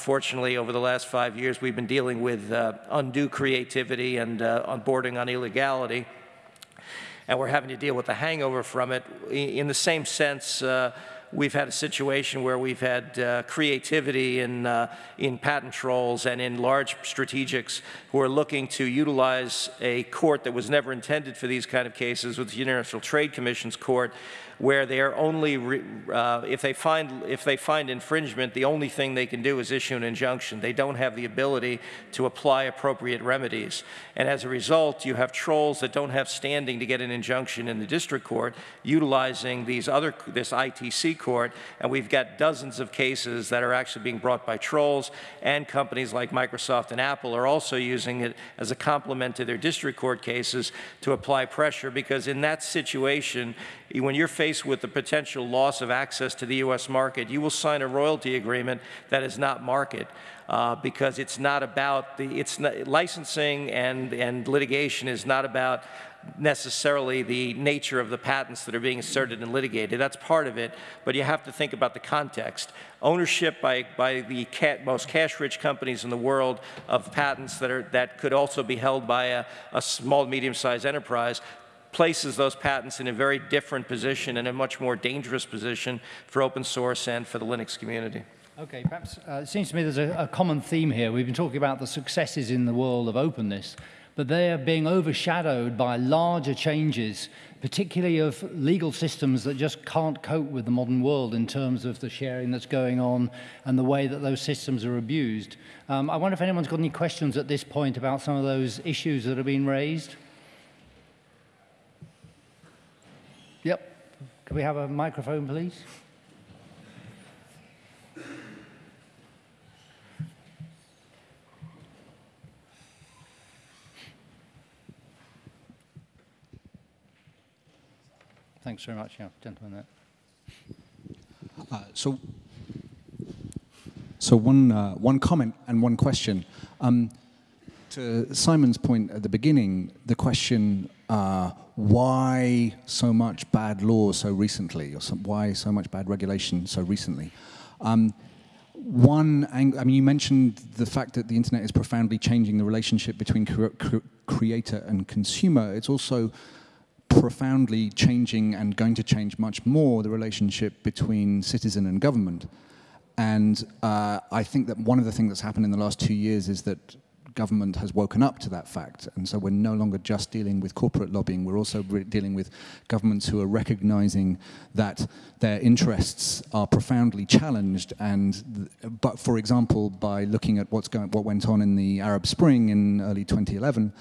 unfortunately, over the last five years, we've been dealing with uh, undue creativity and uh, onboarding on illegality. And we're having to deal with the hangover from it. In the same sense, uh, we've had a situation where we've had uh, creativity in, uh, in patent trolls and in large strategics who are looking to utilize a court that was never intended for these kind of cases with the International Trade Commission's court where they are only, uh, if, they find, if they find infringement, the only thing they can do is issue an injunction. They don't have the ability to apply appropriate remedies. And as a result, you have trolls that don't have standing to get an injunction in the district court utilizing these other, this ITC court, and we've got dozens of cases that are actually being brought by trolls, and companies like Microsoft and Apple are also using it as a complement to their district court cases to apply pressure, because in that situation, when you're faced with the potential loss of access to the U.S. market, you will sign a royalty agreement that is not market. Uh, because it's not about the, it's not, licensing and, and litigation is not about necessarily the nature of the patents that are being asserted and litigated. That's part of it, but you have to think about the context. Ownership by, by the most cash-rich companies in the world of patents that, are, that could also be held by a, a small, medium-sized enterprise places those patents in a very different position and a much more dangerous position for open source and for the Linux community. Okay, perhaps uh, it seems to me there's a, a common theme here. We've been talking about the successes in the world of openness, but they are being overshadowed by larger changes, particularly of legal systems that just can't cope with the modern world in terms of the sharing that's going on and the way that those systems are abused. Um, I wonder if anyone's got any questions at this point about some of those issues that have been raised. Yep. Can we have a microphone, please? Thanks very much, yeah, gentlemen. Uh, so, so one uh, one comment and one question. Um, to Simon's point at the beginning, the question uh, why so much bad law so recently, or some, why so much bad regulation so recently. Um, one, I mean, you mentioned the fact that the internet is profoundly changing the relationship between cre cre creator and consumer. It's also profoundly changing and going to change much more the relationship between citizen and government. And uh, I think that one of the things that's happened in the last two years is that government has woken up to that fact. And so we're no longer just dealing with corporate lobbying, we're also dealing with governments who are recognizing that their interests are profoundly challenged. And, but for example, by looking at what's going, what went on in the Arab Spring in early 2011,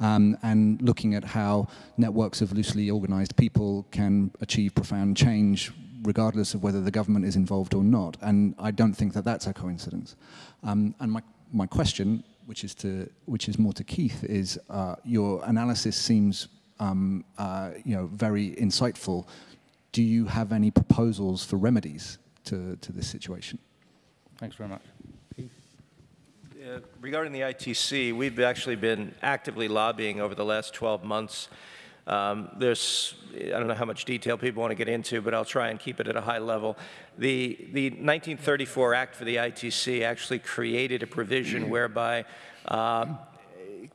um, and looking at how networks of loosely organized people can achieve profound change regardless of whether the government is involved or not. And I don't think that that's a coincidence. Um, and my, my question which is to which is more to Keith, is uh, your analysis seems um, uh, you know very insightful. Do you have any proposals for remedies to to this situation? Thanks very much. Uh, regarding the ITC, we've actually been actively lobbying over the last 12 months um, there's, I don't know how much detail people want to get into, but I'll try and keep it at a high level. The, the 1934 Act for the ITC actually created a provision whereby uh,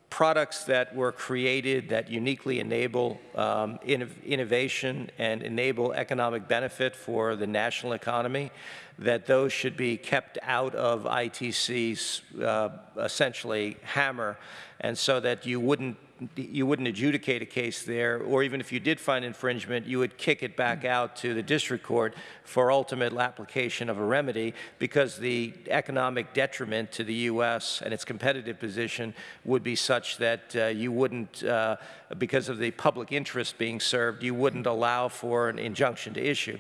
products that were created that uniquely enable um, innovation and enable economic benefit for the national economy, that those should be kept out of ITC's uh, essentially hammer, and so that you wouldn't you wouldn't adjudicate a case there, or even if you did find infringement, you would kick it back out to the district court for ultimate application of a remedy because the economic detriment to the U.S. and its competitive position would be such that uh, you wouldn't, uh, because of the public interest being served, you wouldn't allow for an injunction to issue.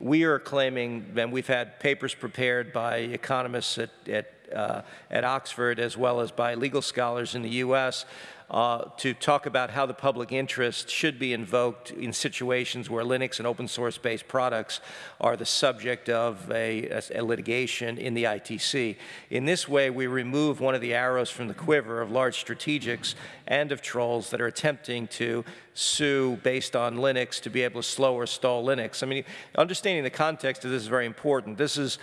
We are claiming, and we've had papers prepared by economists at, at, uh, at Oxford as well as by legal scholars in the U.S uh, to talk about how the public interest should be invoked in situations where Linux and open source based products are the subject of a, a, a, litigation in the ITC. In this way, we remove one of the arrows from the quiver of large strategics and of trolls that are attempting to sue based on Linux to be able to slow or stall Linux. I mean, understanding the context of this is very important. This is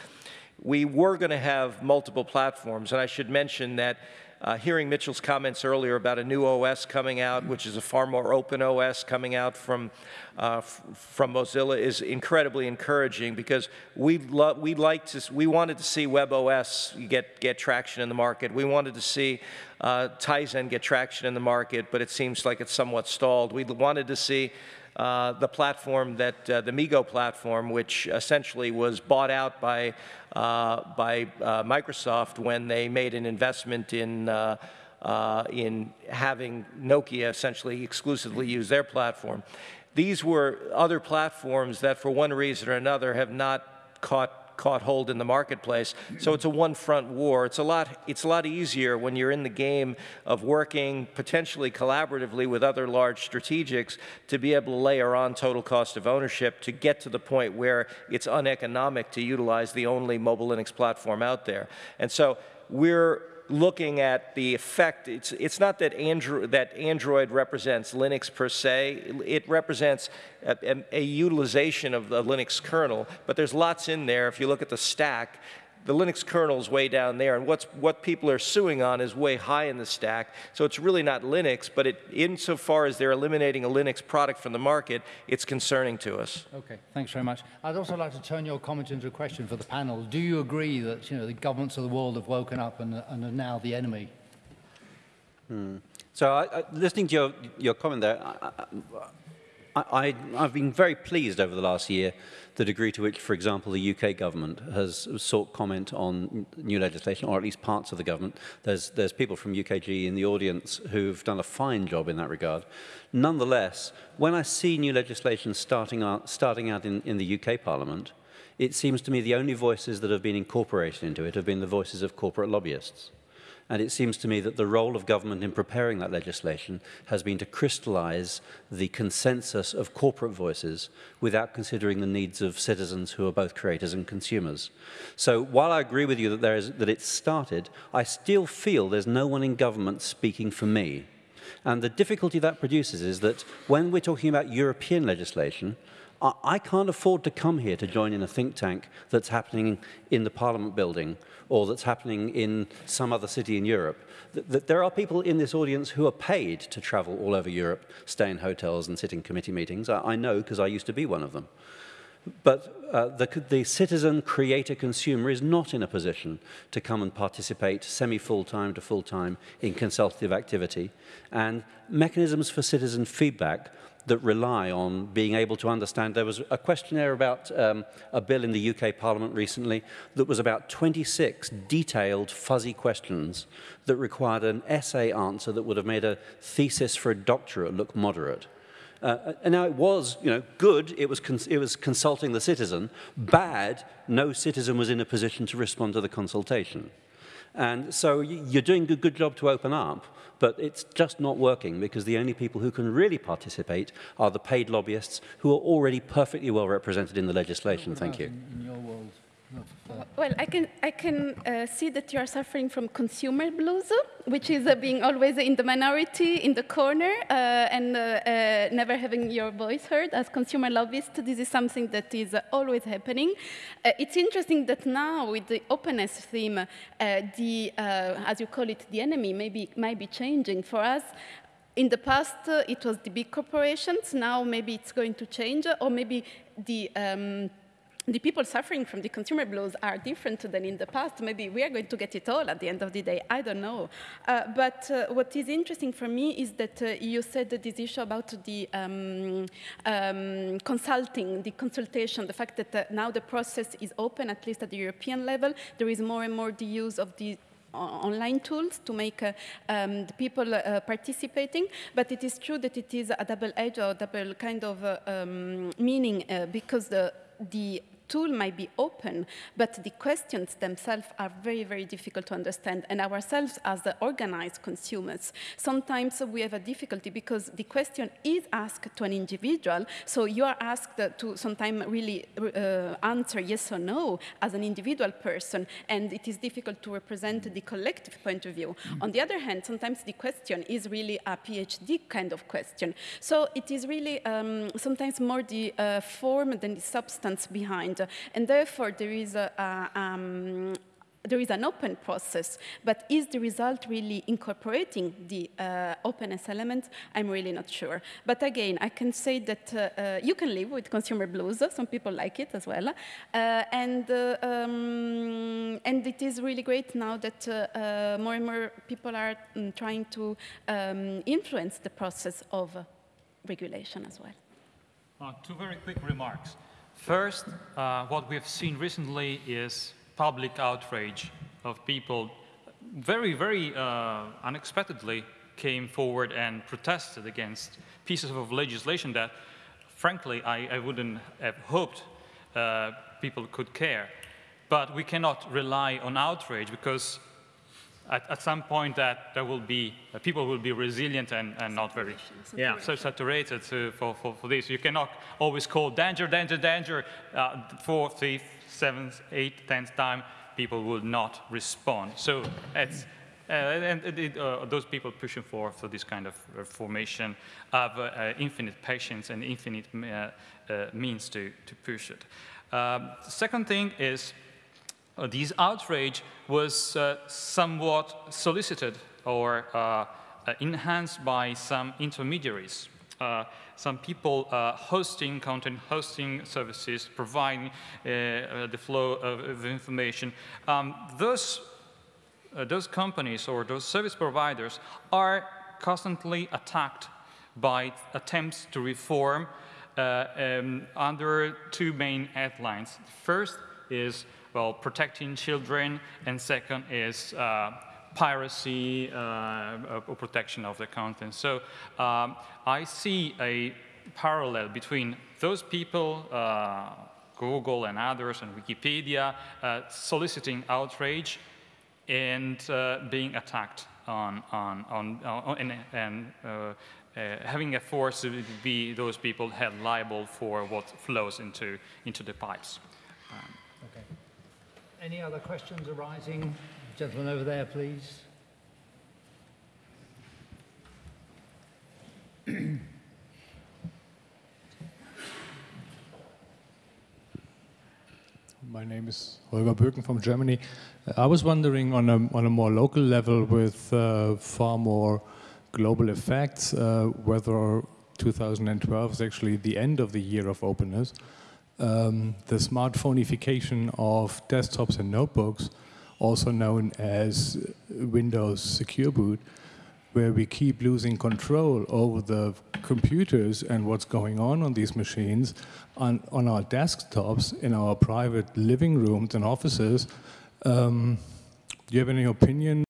we were going to have multiple platforms. And I should mention that uh, hearing Mitchell's comments earlier about a new OS coming out, which is a far more open OS coming out from, uh, from Mozilla, is incredibly encouraging because we we like to we wanted to see WebOS get get traction in the market. We wanted to see uh, Tizen get traction in the market, but it seems like it's somewhat stalled. We wanted to see uh, the platform that, uh, the MeeGo platform, which essentially was bought out by, uh, by uh, Microsoft when they made an investment in, uh, in having Nokia essentially exclusively use their platform. These were other platforms that for one reason or another have not caught caught hold in the marketplace. So it's a one-front war. It's a lot. It's a lot easier when you're in the game of working potentially collaboratively with other large strategics to be able to layer on total cost of ownership to get to the point where it's uneconomic to utilize the only mobile Linux platform out there. And so we're looking at the effect, it's, it's not that Android, that Android represents Linux per se, it represents a, a, a utilization of the Linux kernel, but there's lots in there. If you look at the stack, the Linux kernel is way down there, and what's, what people are suing on is way high in the stack. So it's really not Linux, but it, insofar as they're eliminating a Linux product from the market, it's concerning to us. Okay, thanks very much. I'd also like to turn your comment into a question for the panel. Do you agree that you know, the governments of the world have woken up and, and are now the enemy? Hmm. So I, I, listening to your, your comment there, I, I, I, I've been very pleased over the last year the degree to which, for example, the UK government has sought comment on new legislation, or at least parts of the government. There's, there's people from UKG in the audience who've done a fine job in that regard. Nonetheless, when I see new legislation starting out, starting out in, in the UK Parliament, it seems to me the only voices that have been incorporated into it have been the voices of corporate lobbyists. And it seems to me that the role of government in preparing that legislation has been to crystallize the consensus of corporate voices without considering the needs of citizens who are both creators and consumers. So while I agree with you that, there is, that it's started, I still feel there's no one in government speaking for me. And the difficulty that produces is that when we're talking about European legislation, I can't afford to come here to join in a think tank that's happening in the Parliament building or that's happening in some other city in Europe. There are people in this audience who are paid to travel all over Europe, stay in hotels and sit in committee meetings. I, know because I used to be one of them. But uh, the, the, citizen, creator, consumer is not in a position to come and participate semi-full-time to full-time in consultative activity. And mechanisms for citizen feedback that rely on being able to understand. There was a questionnaire about um, a bill in the UK Parliament recently that was about 26 detailed, fuzzy questions that required an essay answer that would have made a thesis for a doctorate look moderate. Uh, and now it was, you know, good, it was, it was consulting the citizen. Bad, no citizen was in a position to respond to the consultation. And so you're doing a good job to open up, but it's just not working because the only people who can really participate are the paid lobbyists who are already perfectly well represented in the legislation. Thank you. In your world? Well, I can, I can uh, see that you are suffering from consumer blues, which is uh, being always in the minority, in the corner, uh, and uh, uh, never having your voice heard. As consumer lobbyist, this is something that is uh, always happening. it's interesting that now, with the openness theme, the, as you call it, the enemy maybe might be changing for us. In the past, it was the big corporations. Now, maybe it's going to change, or maybe the um, the people suffering from the consumer blows are different than in the past. Maybe we are going to get it all at the end of the day. I don't know. Uh, but uh, what is interesting for me is that uh, you said this issue about the um, um, consulting, the consultation, the fact that uh, now the process is open, at least at the European level. There is more and more the use of the online tools to make uh, um, the people uh, participating, but it is true that it is a double edge or double kind of uh, um, meaning uh, because the the tool might be open, but the questions themselves are very, very difficult to understand. And ourselves as the organized consumers, sometimes we have a difficulty because the question is asked to an individual. So you are asked to sometimes really uh, answer yes or no as an individual person. And it is difficult to represent the collective point of view. Mm -hmm. On the other hand, sometimes the question is really a PhD kind of question. So it is really um, sometimes more the uh, form than the substance behind. Uh, and therefore there is a, um, there is an open process, but is the result really incorporating the uh, openness element? I'm really not sure. But again, I can say that uh, uh, you can live with consumer blues. Some people like it as well. Uh, and, uh, um, and it is really great now that more and more people are um, trying to um, influence the process of regulation as well. Two very quick remarks. First, uh, what we have seen recently is public outrage of people very, very uh, unexpectedly came forward and protested against pieces of legislation that, frankly, I, I wouldn't have hoped uh, people could care. But we cannot rely on outrage because at, at some point that there will be, uh, people will be resilient and, and not very, yeah, so saturated to, for, for, for this. You cannot always call danger, danger, danger, uh, fourth, fifth, seventh, eighth, tenth time, people will not respond. So it's, uh, and it, uh, those people pushing for, for this kind of formation have uh, uh, infinite patience and infinite uh, means to, to push it. Um, second thing is uh, this outrage was uh, somewhat solicited or uh, enhanced by some intermediaries. some people hosting content, hosting services, providing the flow of, of information. Um, those, those companies or those service providers are constantly attacked by attempts to reform uh, um, under two main headlines. First is well, protecting children, and second is uh, piracy uh, or protection of the content. So um, I see a parallel between those people, uh, Google and others, and Wikipedia, uh, soliciting outrage and uh, being attacked on, on, on, on and, and uh, having a force to be those people held liable for what flows into, into the pipes. Any other questions arising? Gentleman over there, please. My name is Holger Böken from Germany. I was wondering on a, on a more local level with uh, far more global effects, uh, whether 2012 is actually the end of the year of openness um, the smartphoneification of desktops and notebooks, also known as Windows Secure Boot, where we keep losing control over the computers and what's going on on these machines on, on our desktops in our private living rooms and offices. Um, do you have any opinion